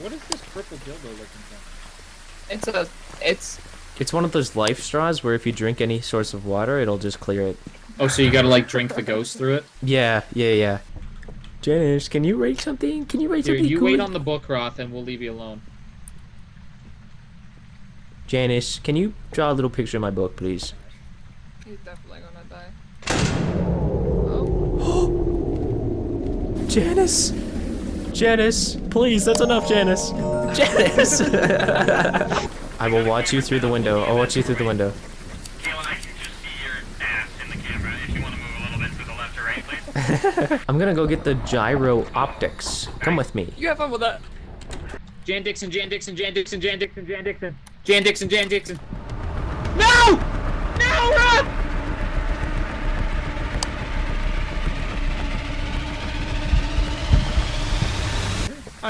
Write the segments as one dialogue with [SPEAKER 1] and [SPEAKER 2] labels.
[SPEAKER 1] What is this purple dildo looking thing?
[SPEAKER 2] It's a, it's,
[SPEAKER 3] It's one of those life straws where if you drink any source of water, it'll just clear it.
[SPEAKER 1] Oh, so you gotta like drink the ghost through it?
[SPEAKER 3] Yeah, yeah, yeah. Janice, can you rate something? Can you rate
[SPEAKER 1] Here,
[SPEAKER 3] something
[SPEAKER 1] you
[SPEAKER 3] cool?
[SPEAKER 1] wait on the book, Roth, and we'll leave you alone.
[SPEAKER 3] Janice, can you draw a little picture of my book, please?
[SPEAKER 2] he's definitely gonna die. Oh,
[SPEAKER 3] Janice! Janice! Please, that's enough, Janice! Janice! I will watch you through the window. I'll watch you through the window.
[SPEAKER 4] I can just see your ass in the camera. If you want to move a little bit to the left or right, please.
[SPEAKER 3] I'm gonna go get the gyro optics. Come with me.
[SPEAKER 2] you have fun with that.
[SPEAKER 1] Jan Dixon, Jan Dixon, Jan Dixon, Jan Dixon, Jan Dixon. Jan Dixon, Jan Dixon. No! No, Roth!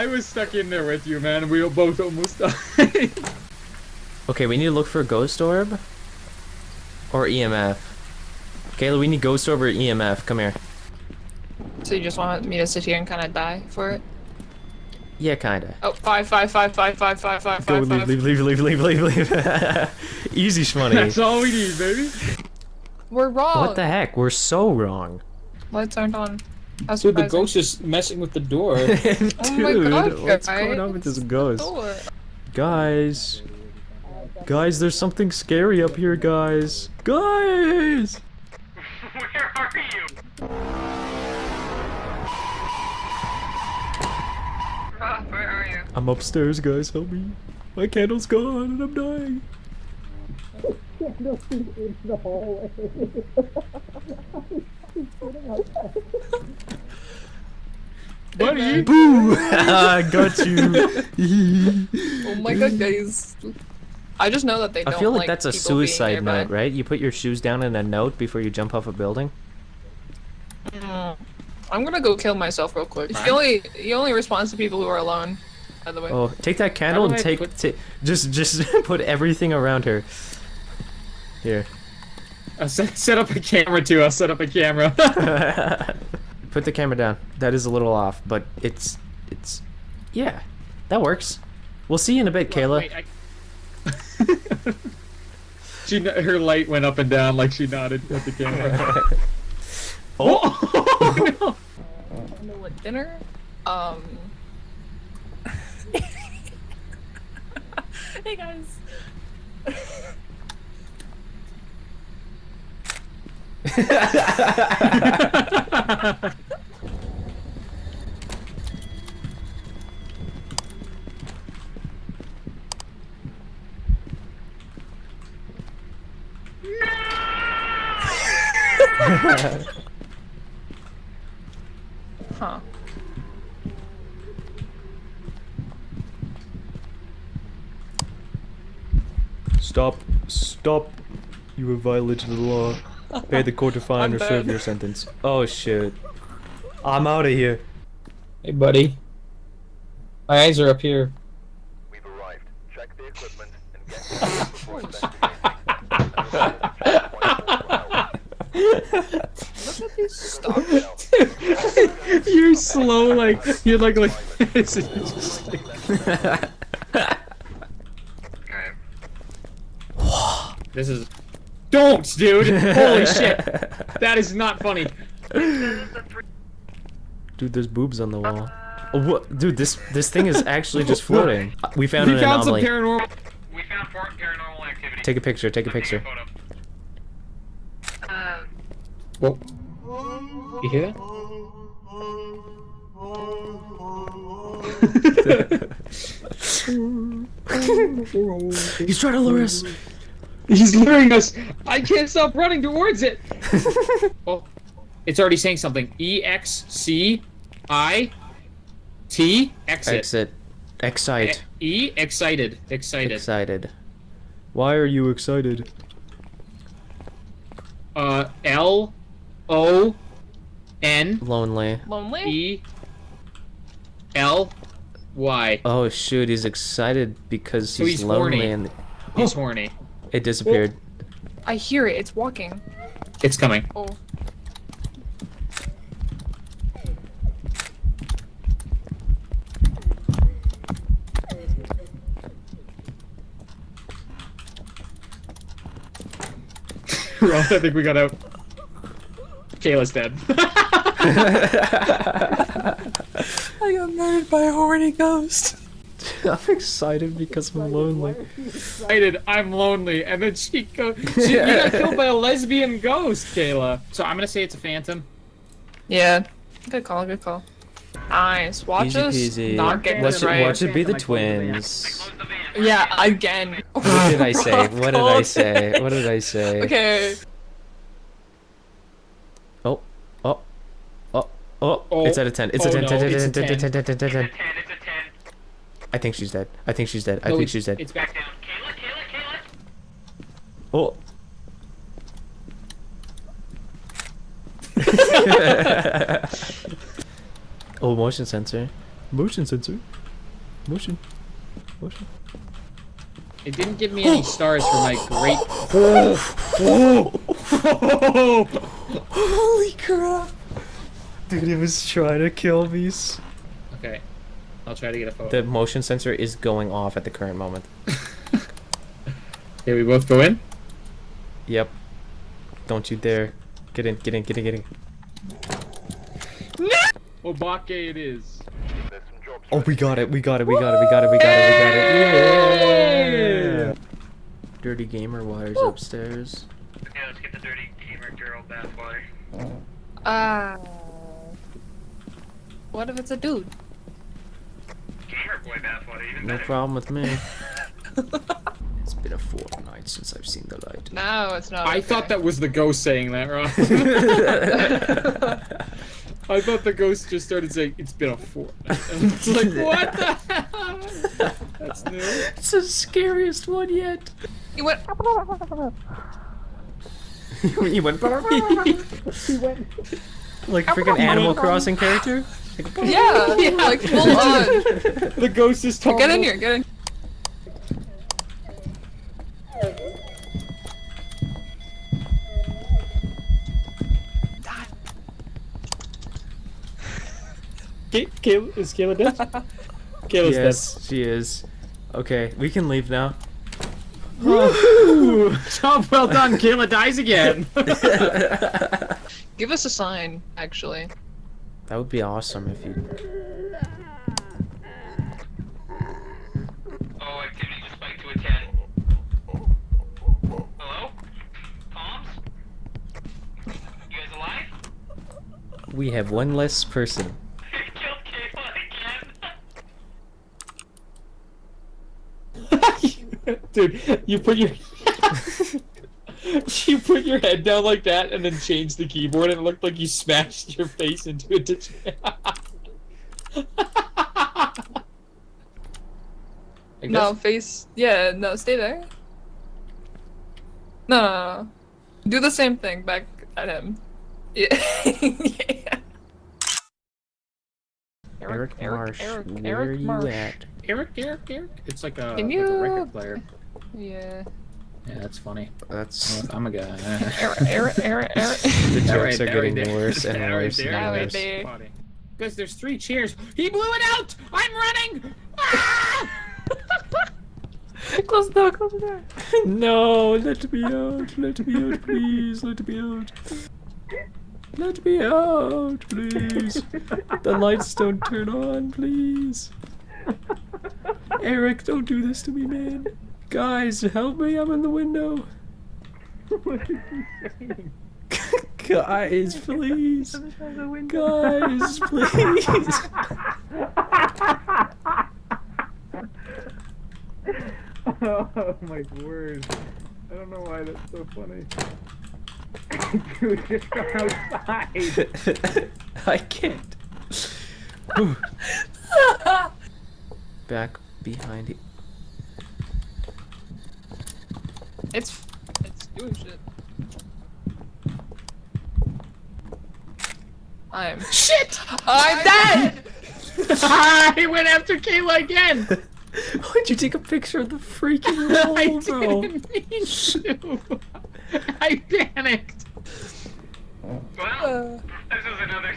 [SPEAKER 1] I was stuck in there with you, man. We both almost died.
[SPEAKER 3] Okay, we need to look for a ghost orb or EMF. Kayla, we need ghost orb or EMF. Come here.
[SPEAKER 2] So you just want me to sit here and kind of die for it?
[SPEAKER 3] Yeah, kinda.
[SPEAKER 2] Oh, five, five, five, five, five, five, five,
[SPEAKER 3] Go,
[SPEAKER 2] five,
[SPEAKER 3] leave,
[SPEAKER 2] five.
[SPEAKER 3] leave, leave, leave, leave, leave, leave. Easy, shmoney.
[SPEAKER 1] That's all we need, baby.
[SPEAKER 2] We're wrong.
[SPEAKER 3] What the heck? We're so wrong.
[SPEAKER 2] Lights aren't on. How
[SPEAKER 1] Dude, the ghost is messing with the door.
[SPEAKER 3] Dude,
[SPEAKER 2] Oh my God,
[SPEAKER 3] what's
[SPEAKER 2] guys.
[SPEAKER 3] going on with this ghost? Guys. Guys, there's something scary up here, guys. Guys!
[SPEAKER 4] Where are you?
[SPEAKER 2] Rob, where are you?
[SPEAKER 3] I'm upstairs, guys. Help me. My candle's gone and I'm dying.
[SPEAKER 1] Buddy!
[SPEAKER 3] Boo! I got you.
[SPEAKER 2] Oh my god, guys. I just know that they
[SPEAKER 3] I
[SPEAKER 2] don't
[SPEAKER 3] feel like
[SPEAKER 2] like
[SPEAKER 3] that's a suicide
[SPEAKER 2] nearby.
[SPEAKER 3] note, right? You put your shoes down in a note before you jump off a building.
[SPEAKER 2] Mm. I'm gonna go kill myself real quick. He only he only responds to people who are alone. By the way.
[SPEAKER 3] Oh, take that candle and
[SPEAKER 1] I
[SPEAKER 3] take,
[SPEAKER 1] put-
[SPEAKER 3] just just put everything around her. Here.
[SPEAKER 1] I'll set, set up a camera too. I'll set up a camera.
[SPEAKER 3] Put the camera down. That is a little off, but it's it's yeah, that works. We'll see you in a bit, Kayla.
[SPEAKER 1] Wait, I- she her light went up and down like she nodded at the camera.
[SPEAKER 3] Oh,
[SPEAKER 1] oh no!
[SPEAKER 2] I know what dinner? Um. hey guys. Huh.
[SPEAKER 3] Stop! Stop! You have violated the law. Pay the court a fine
[SPEAKER 2] I'm
[SPEAKER 3] or serve
[SPEAKER 2] dead.
[SPEAKER 3] your sentence. Oh shit! I'm out of here.
[SPEAKER 1] Hey, buddy. My eyes are up here.
[SPEAKER 5] We've arrived. Check the equipment and get to before
[SPEAKER 2] Look at these stars.
[SPEAKER 1] you're slow, like you're like like. it's just like- this is. Don't, dude! Holy shit! That is not funny.
[SPEAKER 3] Dude, there's boobs on the wall. Oh, what? Dude, this this thing is actually just floating. We found
[SPEAKER 1] We
[SPEAKER 3] an
[SPEAKER 1] found some
[SPEAKER 3] anomaly.
[SPEAKER 1] paranormal.
[SPEAKER 4] We found paranormal activity.
[SPEAKER 3] Take a picture. Take a picture.
[SPEAKER 4] photo. Um.
[SPEAKER 1] Whoa. You hear that?
[SPEAKER 3] He's trying to lure us.
[SPEAKER 1] He's luring us. I can't stop running towards it. oh, it's already saying something. E X C I T exit.
[SPEAKER 3] Exit. Excite.
[SPEAKER 1] E excited. Excited.
[SPEAKER 3] Excited. Why are you excited?
[SPEAKER 1] Uh L O N
[SPEAKER 3] Lonely.
[SPEAKER 2] Lonely?
[SPEAKER 1] E L Y.
[SPEAKER 3] Oh shoot, he's excited because
[SPEAKER 1] So
[SPEAKER 3] he's,
[SPEAKER 1] he's
[SPEAKER 3] lonely
[SPEAKER 1] horny.
[SPEAKER 3] and
[SPEAKER 1] He's horny.
[SPEAKER 3] It disappeared.
[SPEAKER 2] I hear it. It's walking.
[SPEAKER 1] It's coming.
[SPEAKER 2] Oh.
[SPEAKER 1] Ross, I think we got out. Kayla's dead.
[SPEAKER 2] I got murdered by a horny ghost.
[SPEAKER 3] I'm excited because I'm lonely.
[SPEAKER 1] excited. I'm lonely, and then she go. She, you got killed by a lesbian ghost, Kayla. So I'm gonna say it's a phantom.
[SPEAKER 2] Yeah. Good call, good call. Nice. Watch
[SPEAKER 3] Easy
[SPEAKER 2] us
[SPEAKER 3] peasy.
[SPEAKER 2] not get
[SPEAKER 3] watch
[SPEAKER 2] this
[SPEAKER 3] it,
[SPEAKER 2] right.
[SPEAKER 3] watch it be the
[SPEAKER 1] Like, what do they
[SPEAKER 3] twins.
[SPEAKER 4] Close the van.
[SPEAKER 2] Yeah, again.
[SPEAKER 3] What did I say? What did I say? What did I say?
[SPEAKER 2] Okay.
[SPEAKER 3] Oh, oh, oh, oh,
[SPEAKER 1] Oh.
[SPEAKER 3] It's at a 10. It's a
[SPEAKER 1] Oh,
[SPEAKER 3] 10,
[SPEAKER 1] no,
[SPEAKER 3] 10, 10,
[SPEAKER 1] it's a
[SPEAKER 3] 10, 10, 10, 10, 10, 10, 10.
[SPEAKER 4] It's a 10, it's a 10.
[SPEAKER 3] I think she's dead. I think she's dead. I
[SPEAKER 1] No,
[SPEAKER 3] think she's dead.
[SPEAKER 1] It's back
[SPEAKER 4] Back down. Kayla, Kayla, Kayla.
[SPEAKER 3] Oh. oh, motion sensor. Motion sensor. Motion. Motion.
[SPEAKER 1] It didn't give me any stars for my great.
[SPEAKER 3] Holy crap! Dude, it was trying to kill me. s-
[SPEAKER 1] Okay, I'll try to get a photo.
[SPEAKER 3] The motion sensor is going off at the current moment.
[SPEAKER 1] Okay, we both go in.
[SPEAKER 3] Yep. Don't you dare. Get in, get in, get in, get in.
[SPEAKER 1] Obake it is.
[SPEAKER 5] There's some jobs
[SPEAKER 3] Oh, we got it, we got it, we got it, we got it, we got it, we got it. Yeah! Dirty gamer wires upstairs.
[SPEAKER 4] Okay, let's get the dirty gamer girl bathwater.
[SPEAKER 2] Uh. What if it's a dude?
[SPEAKER 4] Gamer boy bathwater, even
[SPEAKER 3] No problem with me. it's been a fortnight since I've seen the light.
[SPEAKER 2] No, it's not.
[SPEAKER 1] I thought that was the ghost saying that, Rob. I thought the ghost just started saying, "It's been a fortnight." And it's like, what the hell? That's new.
[SPEAKER 3] It's the scariest one yet.
[SPEAKER 2] He went.
[SPEAKER 3] you went like a freaking Animal Crossing character.
[SPEAKER 2] Yeah, like full on.
[SPEAKER 1] The ghost is talking.
[SPEAKER 2] Get in here, get in.
[SPEAKER 1] Kay- Kayla, is Kayla dead? Kayla's
[SPEAKER 3] Yes, she is. Okay, we can leave now.
[SPEAKER 1] Woo! Job well done. Kayla dies again.
[SPEAKER 2] Give us a sign, actually.
[SPEAKER 3] That would be awesome if you.
[SPEAKER 4] Oh, activity just spiked to a 10. Hello? Comms? You guys alive?
[SPEAKER 3] We have one less person.
[SPEAKER 4] Killed Kayla again.
[SPEAKER 1] Dude, you put your you put your head down like that and then changed the keyboard and it looked like you smashed your face into a ditch.
[SPEAKER 2] No, face. Yeah, no, stay there. No, no, no. Do the same thing back at him. Yeah. yeah.
[SPEAKER 3] Eric, Marsh,
[SPEAKER 2] Eric,
[SPEAKER 3] where
[SPEAKER 2] Eric
[SPEAKER 3] are you
[SPEAKER 2] Marsh.
[SPEAKER 3] at?
[SPEAKER 1] Eric, Eric, Eric. It's like a,
[SPEAKER 2] Can
[SPEAKER 1] like
[SPEAKER 2] you-
[SPEAKER 1] a record player.
[SPEAKER 2] Yeah.
[SPEAKER 1] Yeah, that's funny.
[SPEAKER 3] That's
[SPEAKER 1] I'm a guy.
[SPEAKER 2] Eric, Eric, Eric, Eric.
[SPEAKER 3] the
[SPEAKER 1] That
[SPEAKER 3] jokes
[SPEAKER 1] right-
[SPEAKER 3] are getting
[SPEAKER 1] right
[SPEAKER 3] worse and
[SPEAKER 1] That
[SPEAKER 3] worse
[SPEAKER 1] there.
[SPEAKER 3] and worse.
[SPEAKER 2] there.
[SPEAKER 1] Because there's three cheers. He blew it out! I'm running! Ah!
[SPEAKER 2] close the door, close the door.
[SPEAKER 3] No, let me out, let me out, please, let me out. Let me out, please. The lights don't turn on, please. Eric, don't do this to me, man. Guys, help me, I'm in the window. Guys, please. Guys, please.
[SPEAKER 1] Oh my word. I don't know why that's so funny. Dude, just go outside.
[SPEAKER 3] I can't. Back behind it.
[SPEAKER 2] It's it's doing shit. I'm
[SPEAKER 1] Shit!
[SPEAKER 2] I'm dead.
[SPEAKER 1] I went after Kayla again!
[SPEAKER 3] Why'd you take a picture of the freaking
[SPEAKER 1] I
[SPEAKER 3] wall, bro?
[SPEAKER 1] didn't mean to. I panicked.
[SPEAKER 4] Well,
[SPEAKER 2] Uh,
[SPEAKER 4] this is another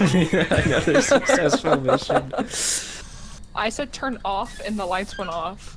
[SPEAKER 4] successful.
[SPEAKER 3] Another successful mission.
[SPEAKER 2] I said turn off and the lights went off.